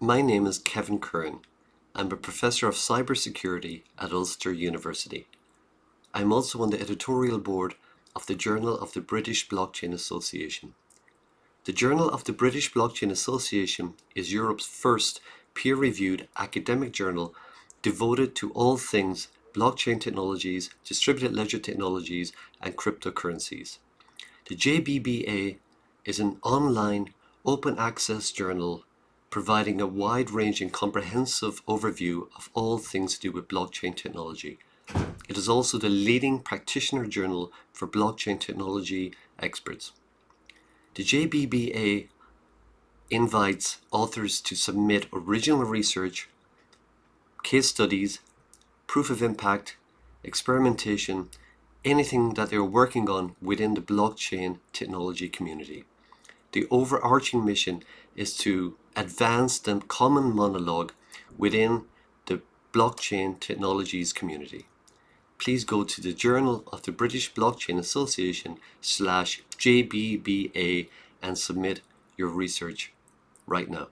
My name is Kevin Curran. I'm a professor of cybersecurity at Ulster University. I'm also on the editorial board of the Journal of the British Blockchain Association. The Journal of the British Blockchain Association is Europe's first peer-reviewed academic journal devoted to all things blockchain technologies, distributed ledger technologies, and cryptocurrencies. The JBBA is an online open access journal providing a wide-ranging comprehensive overview of all things to do with blockchain technology. It is also the leading practitioner journal for blockchain technology experts. The JBBA invites authors to submit original research, case studies, proof of impact, experimentation, anything that they're working on within the blockchain technology community. The overarching mission is to advance the common monologue within the blockchain technologies community. Please go to the Journal of the British Blockchain Association slash JBBA and submit your research right now.